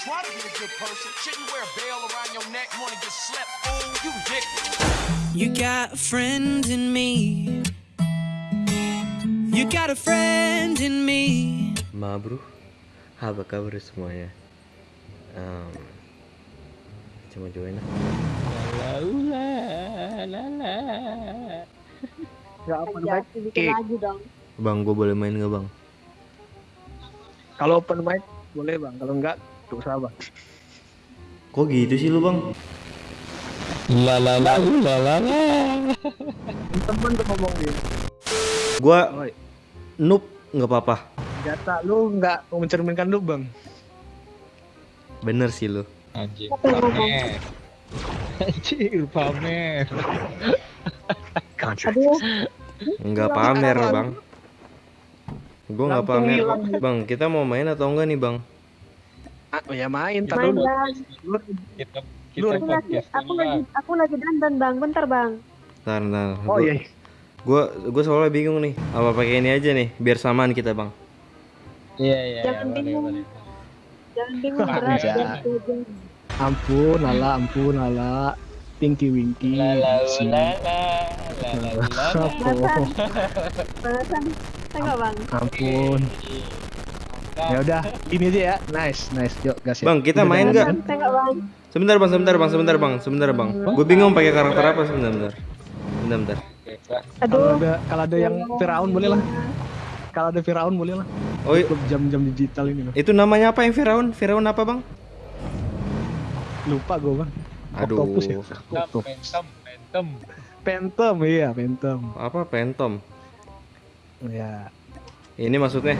Try to be a good person. Shouldn't wear a bell around your neck. Wanna get slept? Oh, you dick. You got a friend in me. You got a friend in me. Ma bro, apa kabar semuanya? Um, cuma join lah. Ya open Ya, mic. bikin lagi dong. Bang, gue boleh main nggak bang? Kalau open mic boleh bang. Kalau enggak usah bang. Kok gitu sih lu bang? Temen tuh ngomong gitu. Gua Oi, noob nggak apa-apa. data lu nggak mencerminkan lu bang. Bener sih lu. Anjing pamer. Anjing pamer. Aduh, Nggak pamer bang. Gue nggak pamer. Bang, kita mau main atau enggak nih bang? Ah, oh ya main. Tar main dulu. bang. Kita Lu- kita Aku lagi, podcast aku lagi, aku lagi dandan bang. Bentar bang. Ntar, ntar. Oh Gua- iya. Gua, gua soalnya bingung nih. Apa pakai ini aja nih, biar samaan kita bang. Iya iya. Jangan boleh, bingung. boleh. Jangan bingung berat. iya. tujuan. Ampun, lala, ampun, lala. Pinky Winky. La la si- la la la la la la. Apa? Balasan. Tengok bang. Ampun. Ya udah, ini aja ya. Nice, nice. Yuk, gas ya. Bang, kita main dah. nggak? Balasan, Tengok bang. Sebentar bang, sebentar bang, sebentar bang, sebentar bang. Gue bingung pakai karakter apa sebentar, bentar. Bentar, bentar. Pak. Kalau Aduh. ada kalau ada yang Firaun boleh lah. Kalau ada Firaun boleh lah. Oh, i- Klub jam-jam digital ini loh. itu namanya apa yang Firaun? Firaun apa bang? Lupa gue bang. Aduh. Octopus ya. Phantom. Phantom iya, Phantom. Apa Phantom? Ya, Ini maksudnya?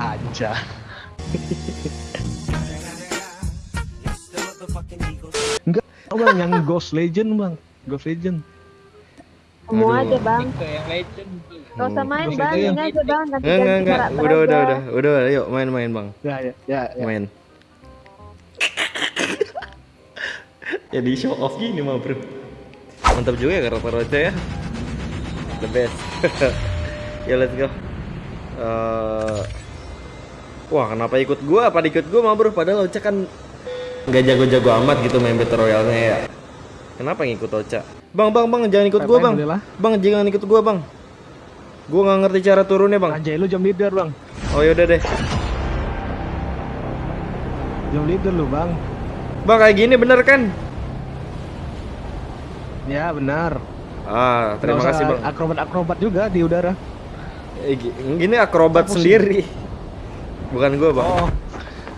Aja. Enggak, bang, yang Ghost Legend bang, Ghost Legend. Semua aja bang. Yang legend. Gak usah main Ghost bang. Ini aja bang. Ganti Enggak, enggak, ganti enggak. karakter Udah, udah, udah, udah. Yuk main-main bang. Ya, ya, ya, ya. Main. Jadi show off gini mah bro. Mantap juga ya karakter Ocha ya. The best. ya let's go. Eh, wah kenapa ikut gua? Apa ikut gua mah bro? Padahal Ocha kan nggak jago-jago amat gitu main battle royale-nya ya. Kenapa ngikut Ocha? Bang, bang, bang, jangan ikut gua bang. Bang, jangan ikut gua bang. Gua nggak ngerti cara turunnya bang. Anjay lu jam leader bang, Oh yaudah deh. jam leader lu bang. Bang kayak gini bener kan? Ya benar. Ah, terima kasih bang. Akrobat-akrobat juga di udara. Eh, gi- gini akrobat Pusing. sendiri. Bukan gua bang. Oh,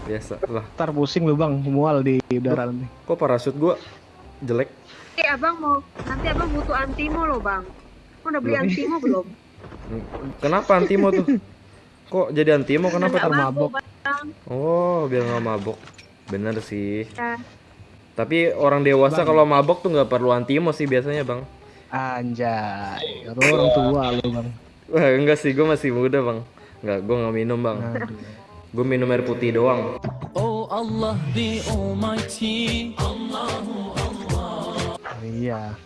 Biasa lah. ntar pusing lu bang, mual di udara nanti. Kok parasut gua jelek? Nanti abang mau, nanti abang butuh antimo loh bang. Kau udah beli antimo belum? Kenapa antimo tuh? Kok jadi antimo? Kenapa? Nggak mabok. bang. Oh, biar nggak mabok. Bener sih. Ya. Tapi orang dewasa kalau mabok tuh nggak perlu antimo sih biasanya bang. Anjay, orang tua lu bang. Wah enggak sih, gua masih muda bang. Enggak, gua nggak minum bang. Aduh. Gua minum air putih doang. Oh Allah the Almighty. Iya.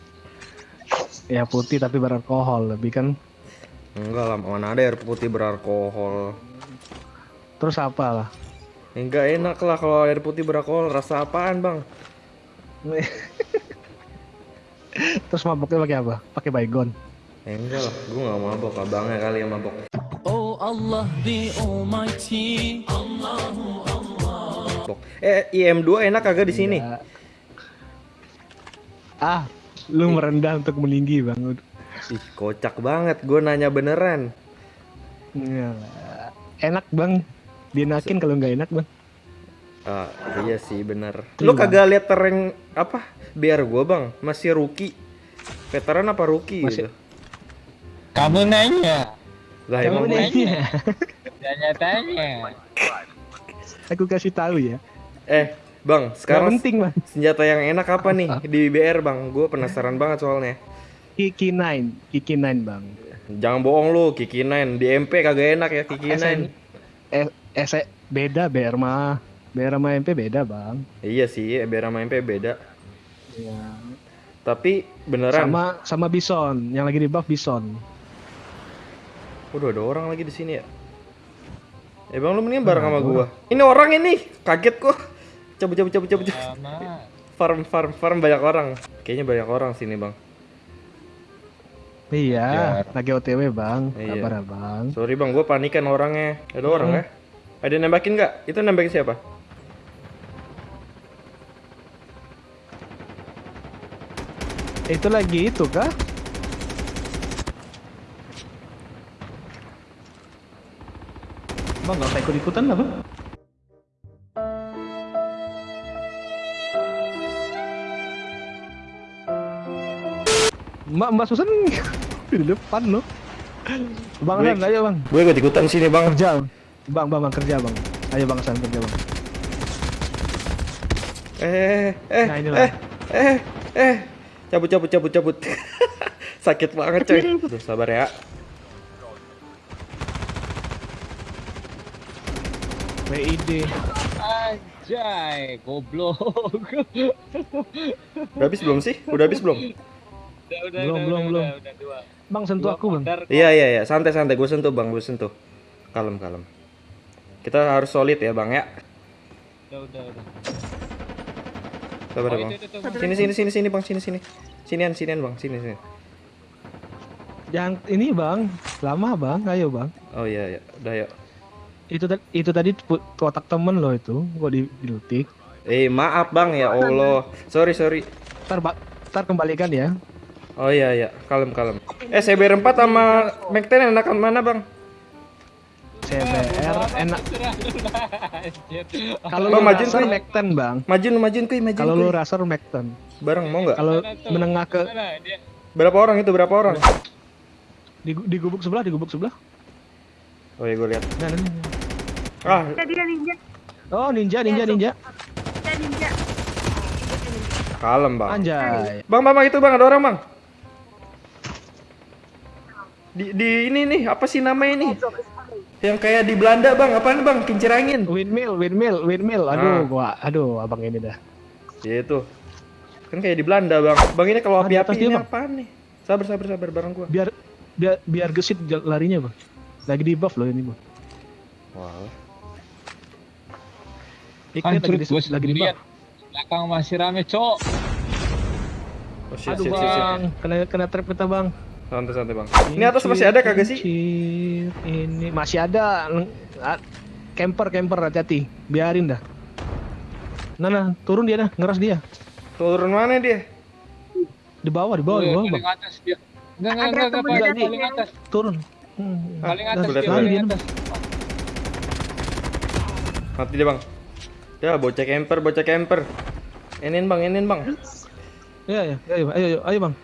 Ya putih tapi beralkohol lebih kan. Enggak lah, mana ada air putih beralkohol. Terus apa lah? Enggak enak lah kalau air putih beralkohol. Rasa apaan bang? Terus maboknya pakai apa? Pakai baygon. Eh, enggak lah, gua nggak mabok. Abangnya kali yang mabok. Allah the Almighty. Mabok. Eh, IM2 enak kagak di sini? Ya. Ah, lu merendah untuk meninggi bang. Ih, kocak banget. Gue nanya beneran. Ya. Enak bang. Dienakin kalau nggak enak bang. Ah, iya sih bener. Iya, Lu kagak lihat tereng apa? Biar gua bang, masih rookie. Veteran apa rookie Masih- gitu? Kamu nanya. Lah emang nanya. Tanya-tanya. Aku kasih tahu ya. Eh, bang, Gak sekarang penting bang. senjata yang enak apa nih di BR bang? Gue penasaran banget soalnya. Kiki 9, Kiki 9 bang. Jangan bohong lu, Kiki 9 di MP kagak enak ya Kiki 9. Eh, eh, se- beda BR mah. BR sama MP beda bang. Iya sih, BR sama MP beda. Ya. Tapi beneran. Sama sama Bison, yang lagi di buff Bison. Udah ada orang lagi di sini ya. Eh bang lu mendingan bareng sama gua. Ini orang ini, kaget gua. Cabut cabut cabut cabut. Farm farm farm banyak orang. Kayaknya banyak orang sini bang. Iya, Biar. lagi OTW bang. Iya. Sabar ya bang. Sorry bang, gue panikan orangnya. Ada orang ya? Ada nembakin nggak? Itu nembakin siapa? Itu lagi itu kah? Bang nggak usah ikut ikutan lah bang. Mbak Mbak Susan di depan loh. Bang San, ayo bang Gue ikut ikutan sini bang. kerja. Bang bang bang kerja bang. Ayo bang San kerja bang. Eh eh Nah, inilah. eh eh eh. Cabut cabut cabut cabut. Sakit banget coy. Aduh, sabar ya. WID. Anjay, goblok. Udah habis belum sih? Udah habis belum? Udah, udah, Belum, udah, belum, udah, belum. udah, udah, dua. Bang sentuh Dua aku bang. Iya iya iya, santai santai. Gue sentuh bang, gue sentuh. Kalem kalem. Kita harus solid ya bang ya. Udah, udah, udah. Sabar Oh, ya bang. itu, itu, itu, Sini sini sini sini bang, sini sini. Sinian sinian bang, sini sini. Jangan ini bang, lama bang. Ayo bang. Oh iya iya, udah yuk. Itu tadi itu tadi kotak temen loh itu. Kok di dilutik. Eh maaf bang ya Allah. Sorry sorry. Ntar, ntar kembalikan ya. Oh iya iya, kalem kalem. Eh CBR 4 sama Mac 10 enakan mana bang? CBR enak. Kalau majuin, raser Kuy. Mac 10 bang. Majuin majuin kuy, majuin Kalau lu kuy. raser Mac 10. Bareng mau nggak? Kalau menengah ke? Berapa orang itu? Berapa orang? di, di gubuk sebelah, di gubuk sebelah. Oh iya gue lihat. Nah, nah, nah. Ah, dia ninja. Oh ninja, ninja, ninja. Dia ninja. kalem bang. Anjay. Bang, bang, bang, itu bang ada orang bang. Di, di ini nih apa sih namanya ini? Yang kayak di Belanda bang, apaan bang? Kincir angin. Windmill, windmill, windmill. Aduh, Ah. gua, aduh, abang ini dah. Ya itu. Kan kayak di Belanda bang. Bang ini kalau api-api dia, ini Bang. apaan nih? Sabar, sabar, sabar bareng gua. Biar biar biar gesit larinya bang. Lagi di buff loh ini bang. Wah. Ikut Hancur lagi di, lagi di. Belakang masih rame, cok. Oh, shit, Aduh shit, shit, shit. bang, kena kena trap kita bang. Santai, santai bang. Ini atas masih ada kagak sih? Ini masih ada. Ah, Camper, camper hati-hati. Biarin dah. Nah, nah, turun dia dah, ngeras dia. Turun mana dia? Di bawah, di bawah, di bawah, paling bang. atas dia. Enggak, enggak, enggak, enggak, paling, paling atas. Turun. Hmm. Paling atas dia, paling atas. Mati dia bang. Ya bocah camper, bocah camper. Inin bang, inin bang. Ya, ya, ayo, ayo, ayo, ayo bang.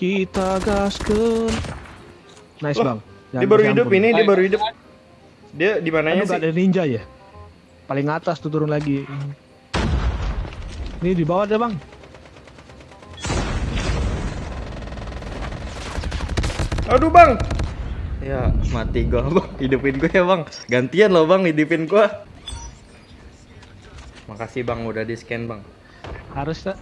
Kita gaskan. Nice Loh, bang. Dia baru hidup ini, dia Ayo, baru hidup. Dia di mananya sih? ada ninja ya? Paling atas tuh turun lagi. Ini di bawah ada bang. Aduh bang. Ya mati gua bang, hidupin gua ya bang. Gantian loh bang, hidupin gua. Makasih bang udah di scan bang. Harus tak?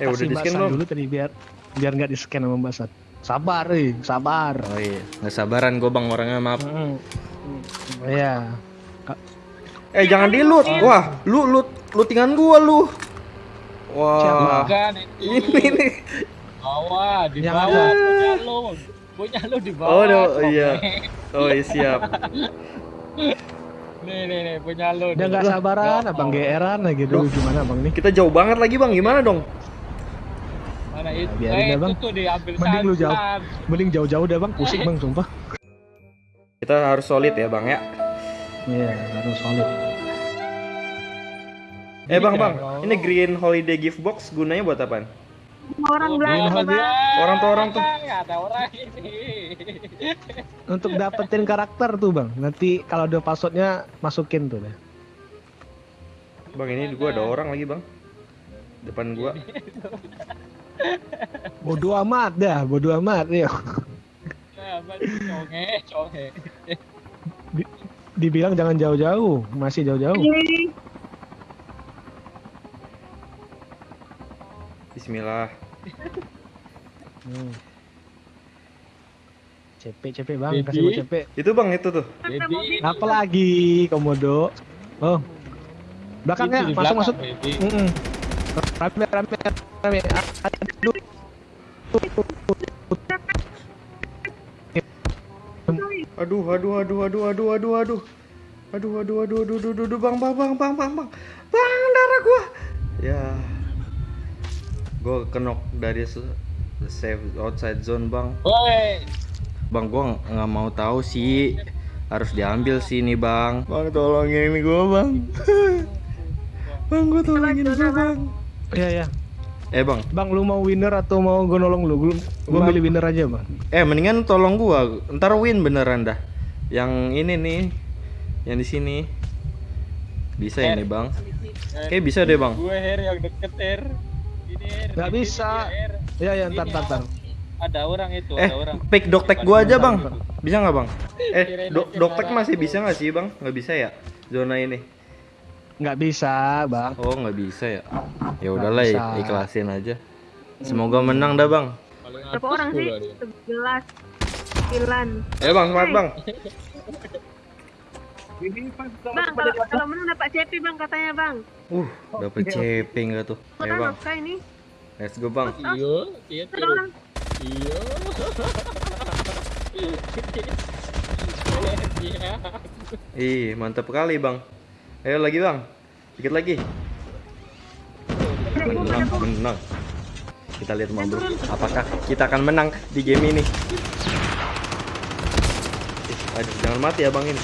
Eh udah di scan belum? dulu tadi biar biar nggak di scan sama Mbak Sat. Sabar, eh, sabar. Oh iya, nggak sabaran gua bang orangnya maaf. Hmm. Iya. Eh jangan di loot. Wah, lu loot lootingan gua lu. Wah. Bukan, itu. Ini nih. Bawah, di bawah. Punya lu. Punya lu di bawah. Oh, no, iya. Oh iya siap. Nih, nih, nih, punya lu. Dia nih. nggak sabaran, Ya abang geeran lagi dulu gimana bang nih? Kita jauh banget lagi bang, gimana dong? Mana itu? biarin eh, dah, itu Bang. tuh diambil Mending lu jauh. Mending jauh-jauh dah bang, pusing bang, sumpah. Kita harus solid ya bang ya. Iya, harus solid. Eh bang bang, ini Green Holiday Gift Box gunanya buat apaan? Orang Oh, Belanda, dia- Bang. Orang tuh orang tuh. Nggak ada orang ini. Untuk dapetin karakter tuh bang, nanti kalau ada passwordnya masukin tuh deh. Bang ini gua ada orang lagi bang. Depan gua. Bodoh amat dah, bodoh amat ya. Conge, conge. Dibilang jangan jauh-jauh, masih jauh-jauh. Bismillah. Hmm. CP, CP bang, Jadi? kasih gua CP. Itu bang itu tuh. Jadi, Apa lagi, komodo? Oh, Belakangnya Itu belakang, masuk. Baby. Mm-mm. Rame rame rame. Aduh. Aduh, aduh, aduh, aduh, aduh, aduh, aduh. Aduh, aduh, aduh, aduh, aduh, aduh, aduh, bang, bang, bang, bang, bang, bang. Bang, darah gua. Ya. Gua kenok dari save outside zone, bang. Woi, Bang, gua ng- nggak mau tahu sih. Harus diambil sih nih, bang. Bang, tolongin gua, bang. bang, gua tolongin gua, bang. Iya ya. Eh, bang. Bang, lu mau winner atau mau gue nolong lu? Gua, gua Bang. milih winner aja, Bang. Eh, mendingan tolong gua. Ntar win beneran dah. Yang ini nih. Yang di sini. Bisa ini, Bang. Kayak bisa deh, Bang. gue Her yang deket Her. Ini bisa. Iya ya, ntar ntar ntar. Ada orang itu, Eh, ada orang. pick doktek gua aja, Bang. Bisa nggak, Bang? Eh, do doktek masih bisa nggak sih, Bang? Nggak bisa ya? Zona ini. Nggak bisa, Bang. Oh, nggak bisa ya? Ya udahlah, ikhlasin aja. Semoga menang dah, Bang. Berapa orang sih? Sebelas. Sembilan. Ayo, Bang, semangat, Bang. Bang, kalau kalau menang dapat CP bang katanya bang. Uh, dapet CP nggak tuh? Ayo, Bang. nafkah ini? Let's go, Bang. Iya, iya. Iya. Iya. Ih, mantap kali, Bang. Ayo lagi, Bang. Dikit lagi. Menang, menang. Kita lihat, Bro. Apakah kita akan menang di game ini? Ih, aduh, jangan mati ya, Bang ini.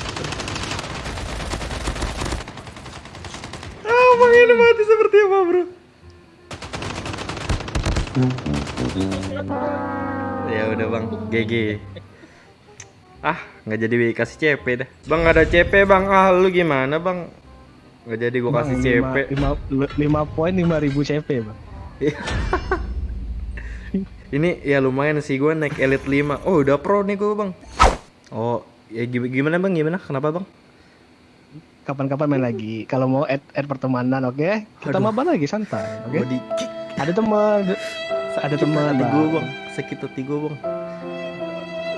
Ah, Bang ini mati seperti apa, Bro? Ya udah, Bang. GG. Ah, nggak jadi kasih CP dah. Bang ada CP bang. Ah, lu gimana bang? Nggak jadi gua kasih Bang, CP. lima- lima- lima poin lima ribu CP, Bang. Ini ya lumayan sih gua naik elite 5. Oh, udah pro nih gua bang. Oh, ya gi- gimana bang? Gimana? Kenapa bang? Kapan-kapan main lagi. Kalau mau add, add pertemanan, oke? Kita Aduh. mabar lagi santai, oke? Kick. Ada teman, ada teman, hati Bang. gua bang. Sakit hati gua bang.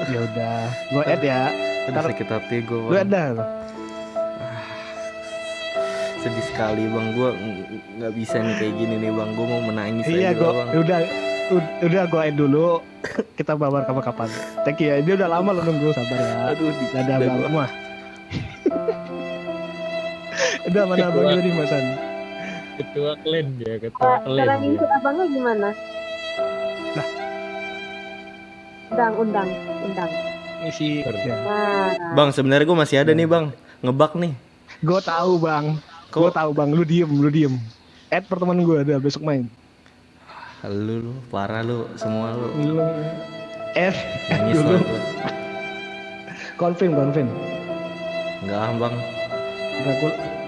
Ya udah, gua add ya. Ntar- sakit hati bang. add dah. Bang. Sedih sekali bang. Gua ng- nggak bisa nih kayak gini nih bang. Gua mau menangis Iya, aja gua bang. udah ud- udah gua add dulu. Kita babar kapan-kapan. Thank you ya. Dia udah lama lo nunggu, sabar ya. Aduh, udah Bang. gua. Udah mana abang Ketua. tadi Masan? Ketua klan dia, ketua klan. Cara ngikut abangnya gimana? Undang, undang, undang. Misi. Ya. Nah, Bang, sebenarnya gua masih ada nih bang. Ngebak nih. Gue tahu bang. Gue tahu bang. Lu diem, lu diem. Add pertemanan gue ada besok main. Lu, lu parah lu semua lu. Lu F Nangis dulu. Confirm, confirm. Enggak bang. Dracula.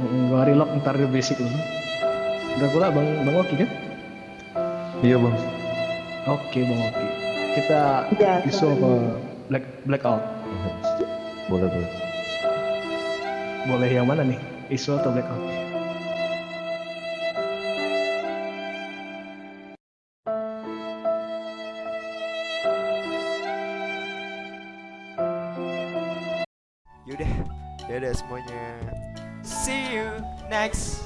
Mm, Gua relock ntar dia basic dulu. Dracula bang, bang Oki kan? Iya bang. Oke bang Oki. Kita Ya, isu apa? Black blackout. Boleh boleh. Boleh yang mana nih? Isu atau blackout? Yaudah, dadah semuanya. See you next